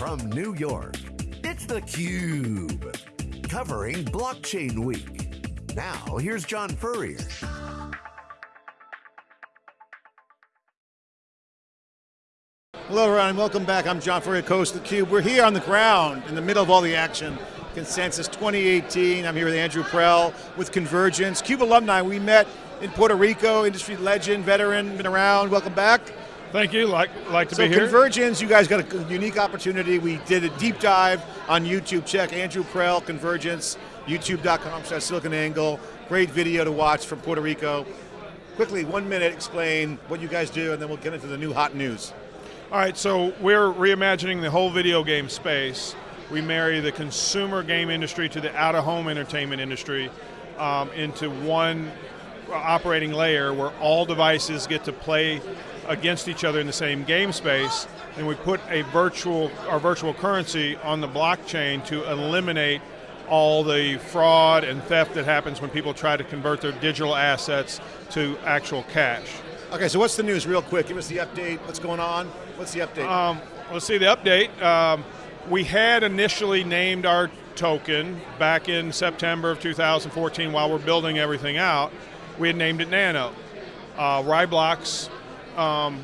From New York, it's theCUBE. Covering Blockchain Week. Now, here's John Furrier. Hello everyone, welcome back. I'm John Furrier, Coast of theCUBE. We're here on the ground, in the middle of all the action. Consensus 2018, I'm here with Andrew Prell, with Convergence. CUBE alumni, we met in Puerto Rico, industry legend, veteran, been around, welcome back. Thank you, like, like to so be here. Convergence, you guys got a unique opportunity. We did a deep dive on YouTube. Check Andrew Prell, Convergence, youtube.com slash SiliconANGLE. Great video to watch from Puerto Rico. Quickly, one minute, explain what you guys do, and then we'll get into the new hot news. All right, so we're reimagining the whole video game space. We marry the consumer game industry to the out-of-home entertainment industry um, into one operating layer where all devices get to play against each other in the same game space, and we put a virtual, our virtual currency on the blockchain to eliminate all the fraud and theft that happens when people try to convert their digital assets to actual cash. Okay, so what's the news real quick? Give us the update, what's going on? What's the update? Um, let's see the update. Um, we had initially named our token back in September of 2014 while we're building everything out. We had named it Nano. Uh, RaiBlocks um,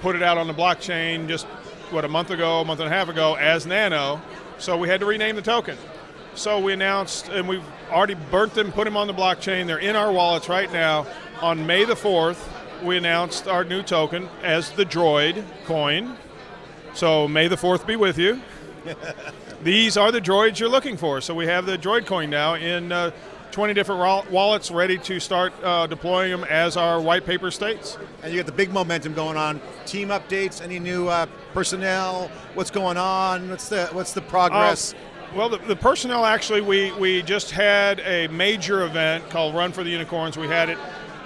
put it out on the blockchain just, what, a month ago, a month and a half ago as Nano, so we had to rename the token. So we announced, and we've already burnt them, put them on the blockchain, they're in our wallets right now. On May the 4th, we announced our new token as the Droid coin. So may the 4th be with you. These are the droids you're looking for. So we have the Droid coin now in uh, 20 different wallets ready to start uh, deploying them as our white paper states. And you got the big momentum going on. Team updates, any new uh, personnel, what's going on, what's the, what's the progress? Uh, well, the, the, personnel actually, we, we just had a major event called Run for the Unicorns. We had it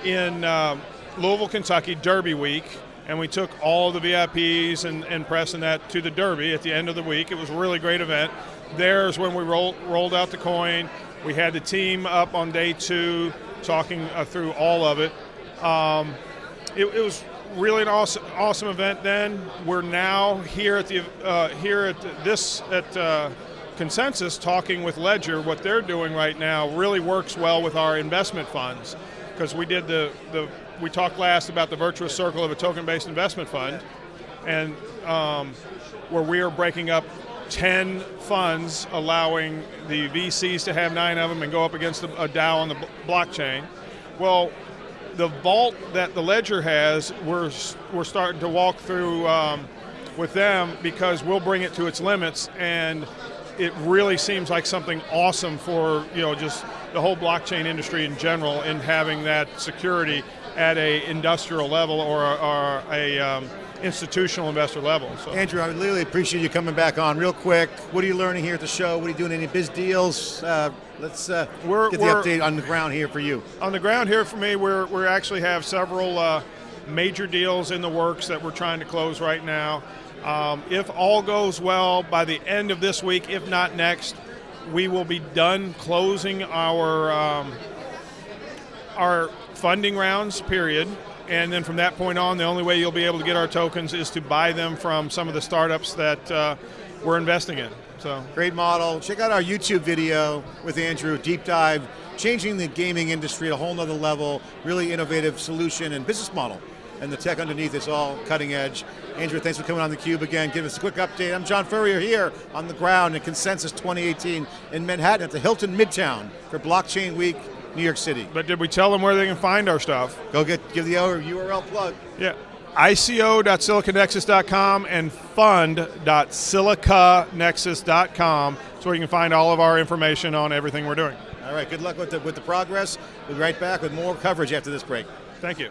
in uh, Louisville, Kentucky, Derby Week, and we took all the VIPs and, and press and that to the Derby at the end of the week. It was a really great event. There's when we rolled, rolled out the coin. We had the team up on day two talking uh, through all of it. Um, it, it, was really an awesome, awesome event. Then we're now here at the uh, here at this at uh, Consensus talking with Ledger. What they're doing right now really works well with our investment funds because we did the the we talked last about the virtuous circle of a token-based investment fund, and um, where we are breaking up 10 funds allowing the VCs to have nine of them and go up against a DAO on the blockchain. Well, the vault that the Ledger has, we're, we're starting to walk through um, with them because we'll bring it to its limits and it really seems like something awesome for you know just the whole blockchain industry in general in having that security at a industrial level or, or a um, institutional investor level. So. Andrew, I really appreciate you coming back on real quick. What are you learning here at the show? What are you doing? Any biz deals? Uh, let's uh, we're, get the update on the ground here for you. On the ground here for me, we're, we actually have several uh, major deals in the works that we're trying to close right now. Um, if all goes well, by the end of this week, if not next, we will be done closing our um, our funding rounds, period. And then from that point on, the only way you'll be able to get our tokens is to buy them from some of the startups that uh, we're investing in. So Great model. Check out our YouTube video with Andrew, deep dive, changing the gaming industry at a whole nother level, really innovative solution and business model. And the tech underneath is all cutting edge. Andrew, thanks for coming on theCUBE again. Give us a quick update. I'm John Furrier here on the ground at Consensus 2018 in Manhattan at the Hilton Midtown for Blockchain Week New York City. But did we tell them where they can find our stuff? Go get give the URL plug. Yeah. ICO.siliconexus.com and fund.siliconexus.com so you can find all of our information on everything we're doing. All right, good luck with the, with the progress. We'll be right back with more coverage after this break. Thank you.